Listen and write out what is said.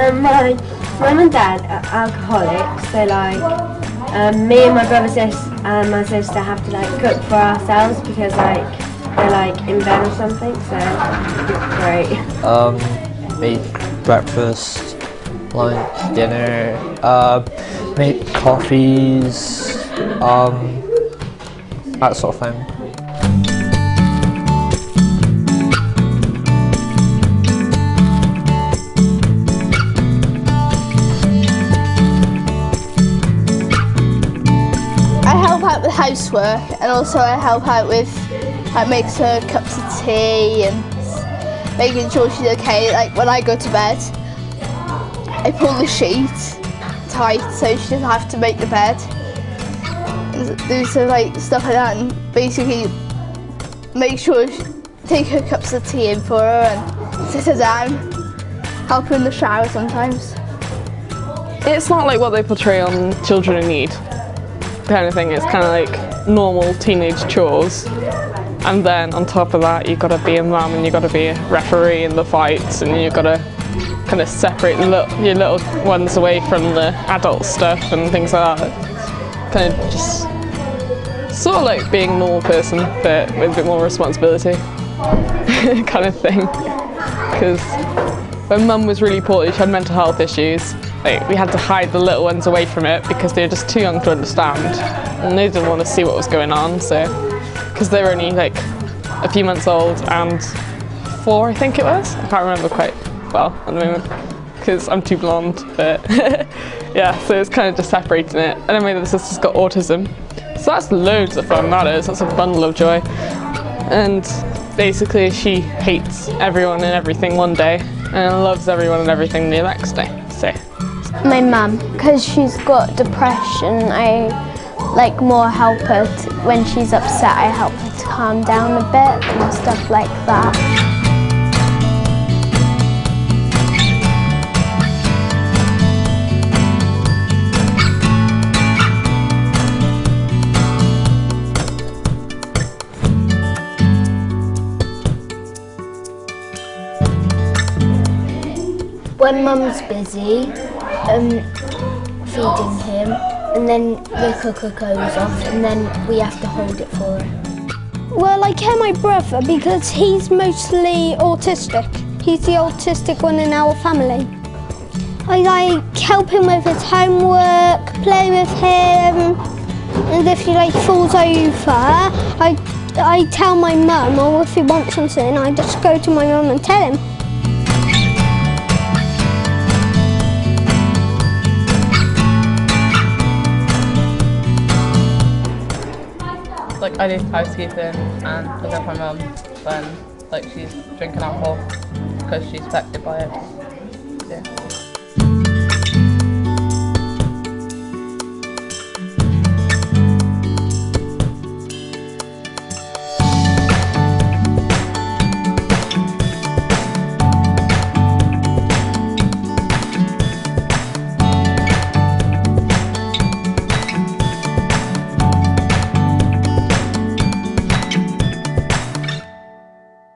Um, my mum and dad are alcoholics, so like um, me and my brother sis and my sister have to like cook for ourselves because like they're like in bed or something. So great. Um, make breakfast, lunch, dinner, uh, make coffees, um, that sort of thing. Out with housework and also I help out with like makes her cups of tea and making sure she's okay. Like when I go to bed, I pull the sheet tight so she doesn't have to make the bed. And Do some like stuff like that and basically make sure she take her cups of tea in for her and sit her down. Help her in the shower sometimes. It's not like what they portray on Children in Need kind of thing. It's kind of like normal teenage chores. And then on top of that, you've got to be a mum and you've got to be a referee in the fights and you've got to kind of separate your little ones away from the adult stuff and things like that. Kind of just sort of like being a normal person, but with a bit more responsibility kind of thing. Because when mum was really poorly, she had mental health issues. We had to hide the little ones away from it because they were just too young to understand and they didn't want to see what was going on. So, because they were only like a few months old and four, I think it was. I can't remember quite well at the moment because I'm too blonde. But yeah, so it's kind of just separating it. And then my other sister's got autism, so that's loads of fun. That is. That's a bundle of joy. And basically, she hates everyone and everything one day and loves everyone and everything the next day. So. My mum, because she's got depression, I like more help her when she's upset. I help her to calm down a bit and stuff like that. When mum's busy, um, feeding him, and then the cooker goes off, and then we have to hold it for her. Well, I care my brother because he's mostly autistic. He's the autistic one in our family. I like help him with his homework, play with him, and if he like falls over, I I tell my mum, or if he wants something, I just go to my mum and tell him. I do housekeeping and look after my mum when like she's drinking alcohol because she's affected by it.